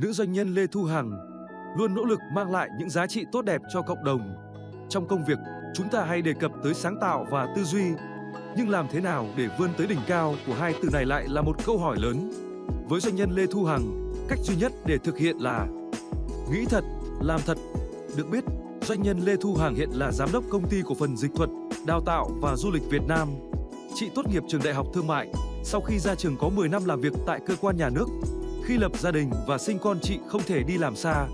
nữ doanh nhân Lê Thu Hằng luôn nỗ lực mang lại những giá trị tốt đẹp cho cộng đồng. Trong công việc, chúng ta hay đề cập tới sáng tạo và tư duy, nhưng làm thế nào để vươn tới đỉnh cao của hai từ này lại là một câu hỏi lớn. Với doanh nhân Lê Thu Hằng, cách duy nhất để thực hiện là nghĩ thật, làm thật. Được biết, doanh nhân Lê Thu Hằng hiện là giám đốc công ty cổ phần dịch thuật, đào tạo và du lịch Việt Nam. Chị tốt nghiệp trường Đại học Thương mại, sau khi ra trường có 10 năm làm việc tại cơ quan nhà nước. Khi lập gia đình và sinh con chị không thể đi làm xa.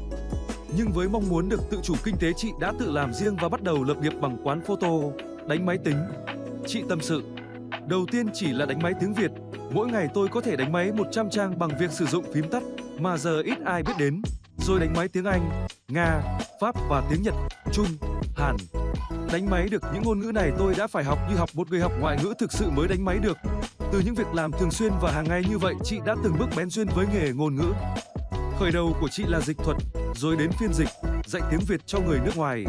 Nhưng với mong muốn được tự chủ kinh tế chị đã tự làm riêng và bắt đầu lập nghiệp bằng quán photo, đánh máy tính. Chị tâm sự, đầu tiên chỉ là đánh máy tiếng Việt, mỗi ngày tôi có thể đánh máy 100 trang bằng việc sử dụng phím tắt mà giờ ít ai biết đến, rồi đánh máy tiếng Anh, Nga, Pháp và tiếng Nhật, Trung, Hàn. Đánh máy được những ngôn ngữ này tôi đã phải học như học một người học ngoại ngữ thực sự mới đánh máy được. Từ những việc làm thường xuyên và hàng ngày như vậy, chị đã từng bước bén duyên với nghề ngôn ngữ. Khởi đầu của chị là dịch thuật, rồi đến phiên dịch, dạy tiếng Việt cho người nước ngoài.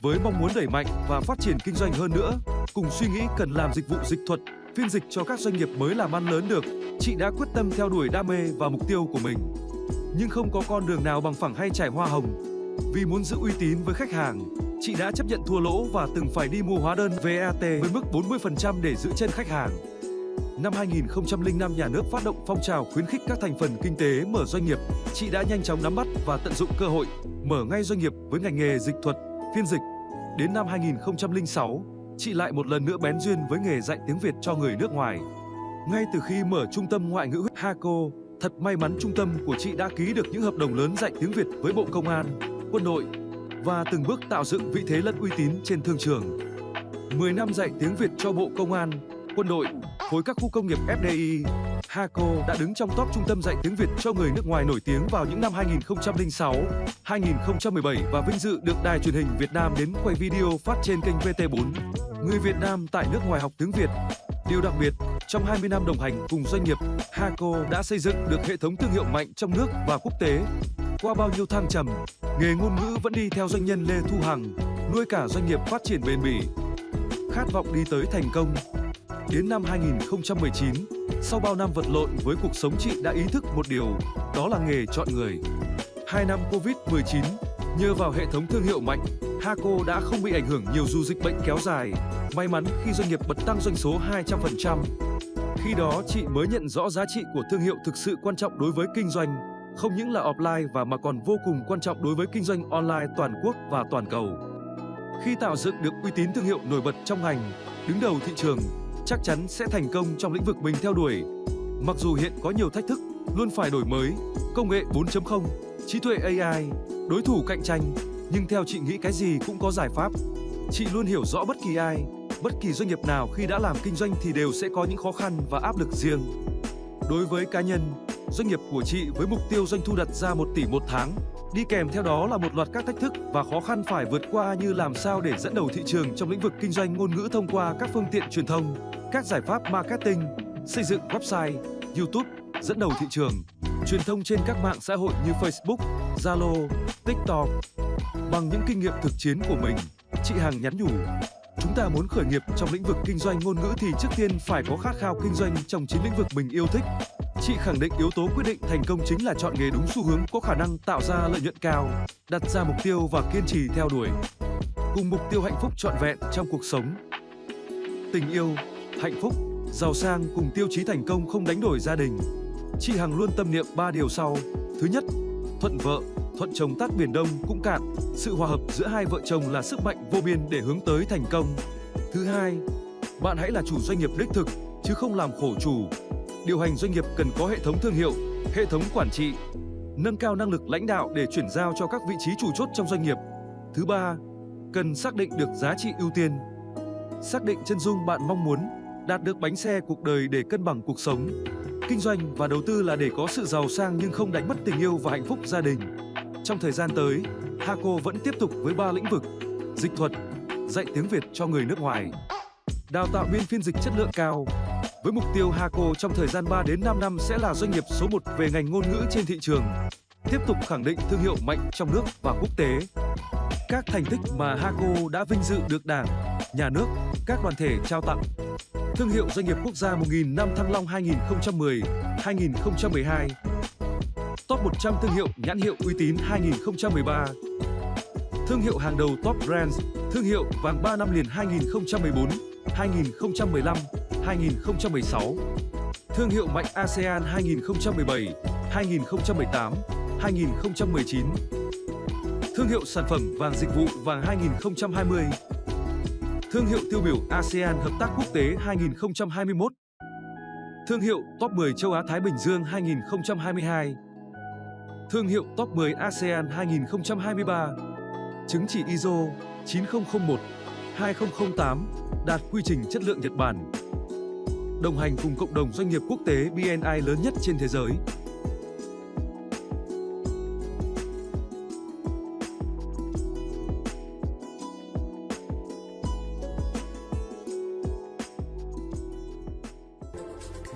Với mong muốn đẩy mạnh và phát triển kinh doanh hơn nữa, cùng suy nghĩ cần làm dịch vụ dịch thuật, phiên dịch cho các doanh nghiệp mới làm ăn lớn được, chị đã quyết tâm theo đuổi đam mê và mục tiêu của mình. Nhưng không có con đường nào bằng phẳng hay trải hoa hồng. Vì muốn giữ uy tín với khách hàng, chị đã chấp nhận thua lỗ và từng phải đi mua hóa đơn VAT với mức 40% để giữ chân khách hàng. Năm 2005, nhà nước phát động phong trào khuyến khích các thành phần kinh tế mở doanh nghiệp. Chị đã nhanh chóng nắm bắt và tận dụng cơ hội, mở ngay doanh nghiệp với ngành nghề dịch thuật, phiên dịch. Đến năm 2006, chị lại một lần nữa bén duyên với nghề dạy tiếng Việt cho người nước ngoài. Ngay từ khi mở trung tâm ngoại ngữ Haco, thật may mắn trung tâm của chị đã ký được những hợp đồng lớn dạy tiếng Việt với Bộ Công an, quân đội và từng bước tạo dựng vị thế lẫn uy tín trên thương trường. 10 năm dạy tiếng Việt cho Bộ Công an, quân đội, khối các khu công nghiệp FDI, Haco đã đứng trong top trung tâm dạy tiếng Việt cho người nước ngoài nổi tiếng vào những năm 2006, 2017 và vinh dự được Đài truyền hình Việt Nam đến quay video phát trên kênh VT4. Người Việt Nam tại nước ngoài học tiếng Việt. Điều đặc biệt, trong 20 năm đồng hành cùng doanh nghiệp, Haco đã xây dựng được hệ thống thương hiệu mạnh trong nước và quốc tế. Qua bao nhiêu thăng trầm, nghề ngôn ngữ vẫn đi theo doanh nhân Lê Thu Hằng, nuôi cả doanh nghiệp phát triển bền bỉ. Khát vọng đi tới thành công, Đến năm 2019, sau bao năm vật lộn với cuộc sống chị đã ý thức một điều, đó là nghề chọn người. Hai năm Covid-19, nhờ vào hệ thống thương hiệu mạnh, Haco đã không bị ảnh hưởng nhiều dù dịch bệnh kéo dài. May mắn khi doanh nghiệp bật tăng doanh số 200%. Khi đó chị mới nhận rõ giá trị của thương hiệu thực sự quan trọng đối với kinh doanh, không những là offline và mà còn vô cùng quan trọng đối với kinh doanh online toàn quốc và toàn cầu. Khi tạo dựng được uy tín thương hiệu nổi bật trong ngành, đứng đầu thị trường, chắc chắn sẽ thành công trong lĩnh vực mình theo đuổi. Mặc dù hiện có nhiều thách thức, luôn phải đổi mới, công nghệ 4.0, trí tuệ AI, đối thủ cạnh tranh, nhưng theo chị nghĩ cái gì cũng có giải pháp. Chị luôn hiểu rõ bất kỳ ai, bất kỳ doanh nghiệp nào khi đã làm kinh doanh thì đều sẽ có những khó khăn và áp lực riêng. Đối với cá nhân, doanh nghiệp của chị với mục tiêu doanh thu đặt ra 1 tỷ một tháng, đi kèm theo đó là một loạt các thách thức và khó khăn phải vượt qua như làm sao để dẫn đầu thị trường trong lĩnh vực kinh doanh ngôn ngữ thông qua các phương tiện truyền thông, các giải pháp marketing, xây dựng website, YouTube, dẫn đầu thị trường, truyền thông trên các mạng xã hội như Facebook, Zalo, TikTok. Bằng những kinh nghiệm thực chiến của mình, chị Hằng nhắn nhủ, chúng ta muốn khởi nghiệp trong lĩnh vực kinh doanh ngôn ngữ thì trước tiên phải có khát khao kinh doanh trong chính lĩnh vực mình yêu thích. Chị khẳng định yếu tố quyết định thành công chính là chọn nghề đúng xu hướng có khả năng tạo ra lợi nhuận cao, đặt ra mục tiêu và kiên trì theo đuổi. Cùng mục tiêu hạnh phúc trọn vẹn trong cuộc sống. Tình yêu, hạnh phúc, giàu sang cùng tiêu chí thành công không đánh đổi gia đình. Chị Hằng luôn tâm niệm ba điều sau. Thứ nhất, thuận vợ, thuận chồng tắt biển đông cũng cạn. Sự hòa hợp giữa hai vợ chồng là sức mạnh vô biên để hướng tới thành công. Thứ hai, bạn hãy là chủ doanh nghiệp đích thực, chứ không làm khổ chủ. Điều hành doanh nghiệp cần có hệ thống thương hiệu, hệ thống quản trị, nâng cao năng lực lãnh đạo để chuyển giao cho các vị trí chủ chốt trong doanh nghiệp. Thứ ba, cần xác định được giá trị ưu tiên. Xác định chân dung bạn mong muốn, đạt được bánh xe cuộc đời để cân bằng cuộc sống. Kinh doanh và đầu tư là để có sự giàu sang nhưng không đánh mất tình yêu và hạnh phúc gia đình. Trong thời gian tới, Haco vẫn tiếp tục với ba lĩnh vực: dịch thuật, dạy tiếng Việt cho người nước ngoài, đào tạo biên phiên dịch chất lượng cao. Với mục tiêu Haco trong thời gian 3 đến 5 năm sẽ là doanh nghiệp số 1 về ngành ngôn ngữ trên thị trường, tiếp tục khẳng định thương hiệu mạnh trong nước và quốc tế. Các thành tích mà Haco đã vinh dự được Đảng, Nhà nước, các đoàn thể trao tặng. Thương hiệu doanh nghiệp quốc gia 1000 năm Thăng Long 2010, 2012 Top 100 thương hiệu nhãn hiệu uy tín 2013 Thương hiệu hàng đầu Top Brands Thương hiệu vàng 3 năm liền 2014, 2015, 2016 Thương hiệu mạnh ASEAN 2017, 2018, 2019 Thương hiệu sản phẩm vàng dịch vụ vàng 2020 Thương hiệu tiêu biểu ASEAN Hợp tác Quốc tế 2021 Thương hiệu Top 10 Châu Á Thái Bình Dương 2022 Thương hiệu Top 10 ASEAN 2023 Chứng chỉ ISO 9001 2008 đạt quy trình chất lượng Nhật Bản. Đồng hành cùng cộng đồng doanh nghiệp quốc tế BNI lớn nhất trên thế giới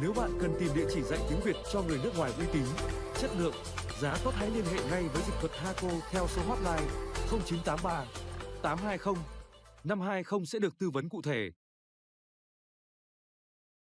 Nếu bạn cần tìm địa chỉ dạy tiếng Việt cho người nước ngoài uy tín, chất lượng, giá tốt hãy liên hệ ngay với dịch thuật Haco theo số hotline 0983 820 520 sẽ được tư vấn cụ thể.